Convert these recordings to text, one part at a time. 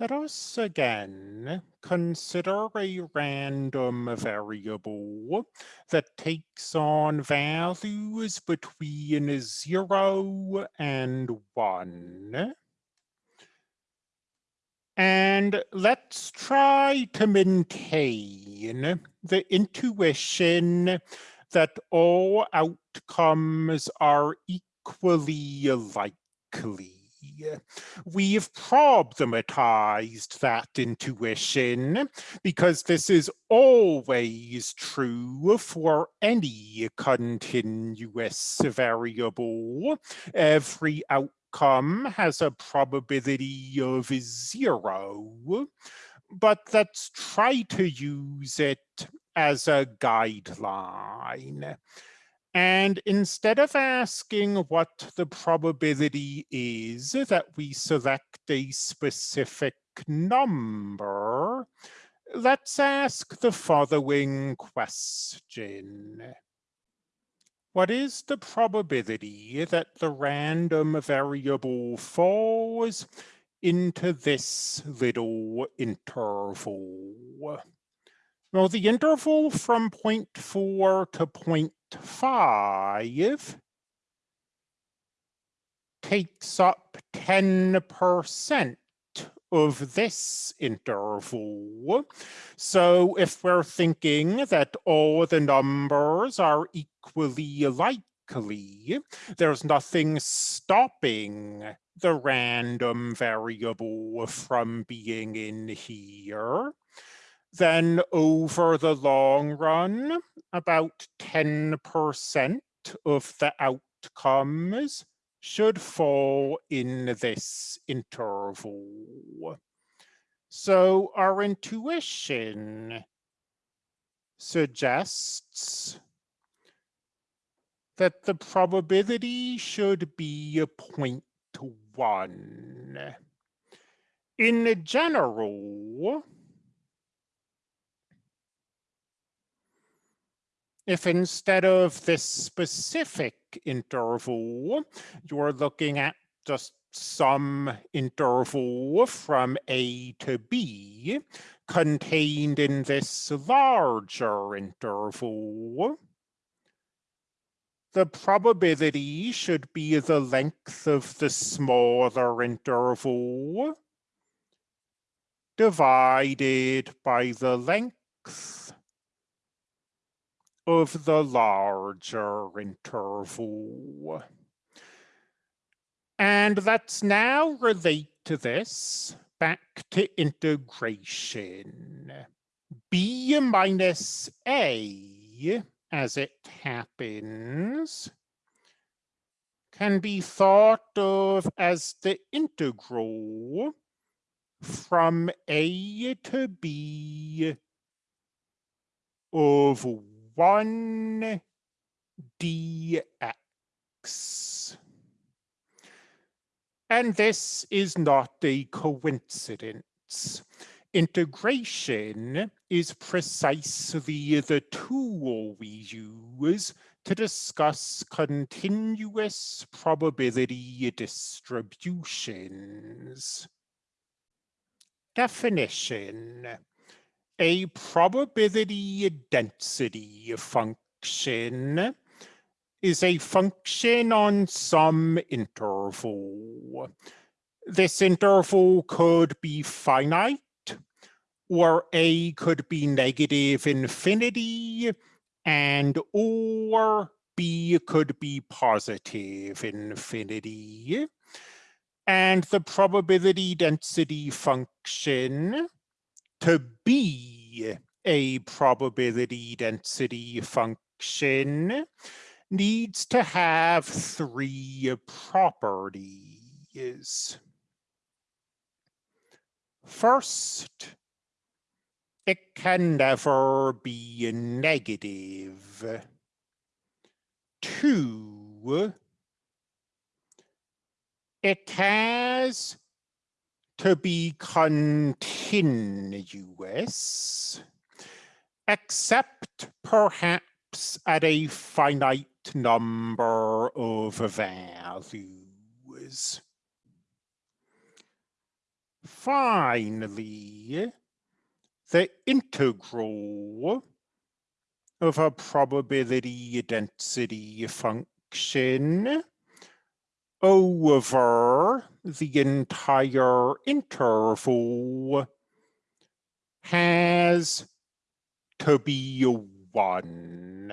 Let us again consider a random variable that takes on values between 0 and 1. And let's try to maintain the intuition that all outcomes are equally likely Uh, we've problematized that intuition because this is always true for any continuous variable. Every outcome has a probability of zero, but let's try to use it as a guideline. And instead of asking what the probability is that we select a specific number, let's ask the following question. What is the probability that the random variable falls into this little interval? Well, the interval from point four to point five takes up 10% of this interval. So if we're thinking that all the numbers are equally likely, there's nothing stopping the random variable from being in here then over the long run, about 10% of the outcomes should fall in this interval. So our intuition suggests that the probability should be a one. In general, if instead of this specific interval, you're looking at just some interval from A to B contained in this larger interval, the probability should be the length of the smaller interval divided by the length of the larger interval. And let's now relate to this back to integration. B minus A, as it happens, can be thought of as the integral from A to B of 1 dx. And this is not a coincidence. Integration is precisely the tool we use to discuss continuous probability distributions. Definition a probability density function is a function on some interval. This interval could be finite, or A could be negative infinity, and or B could be positive infinity. And the probability density function to be a probability density function needs to have three properties. First, it can never be negative. Two, it has to be continuous, except perhaps at a finite number of values. finally, the integral of a probability density function over the entire interval has to be one.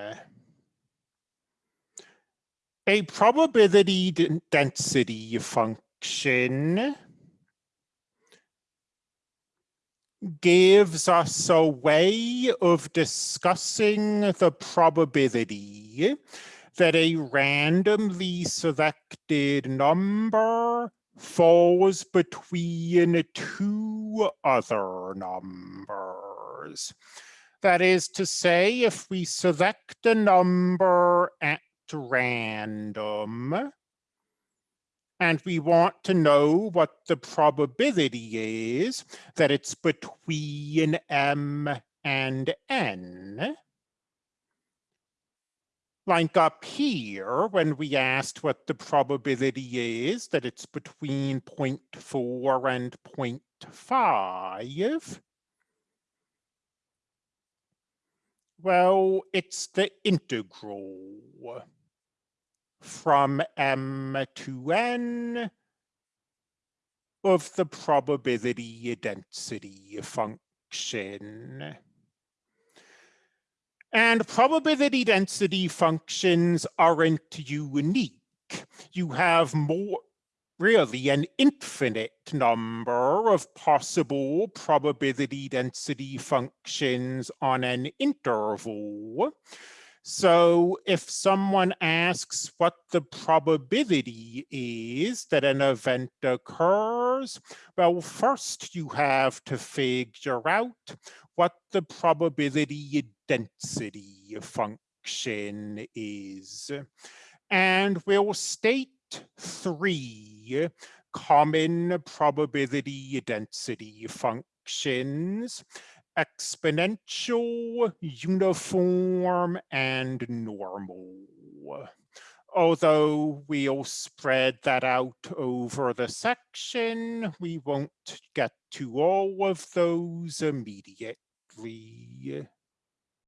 A probability density function gives us a way of discussing the probability that a randomly selected number falls between two other numbers. That is to say, if we select a number at random, and we want to know what the probability is that it's between m and n. Like up here, when we asked what the probability is that it's between 0.4 and 0.5, well, it's the integral from m to n of the probability density function. And probability density functions aren't unique. You have more, really an infinite number of possible probability density functions on an interval. So if someone asks what the probability is that an event occurs, well, first you have to figure out what the probability density function is. And we'll state three common probability density functions exponential, uniform, and normal. Although we'll spread that out over the section, we won't get to all of those immediately.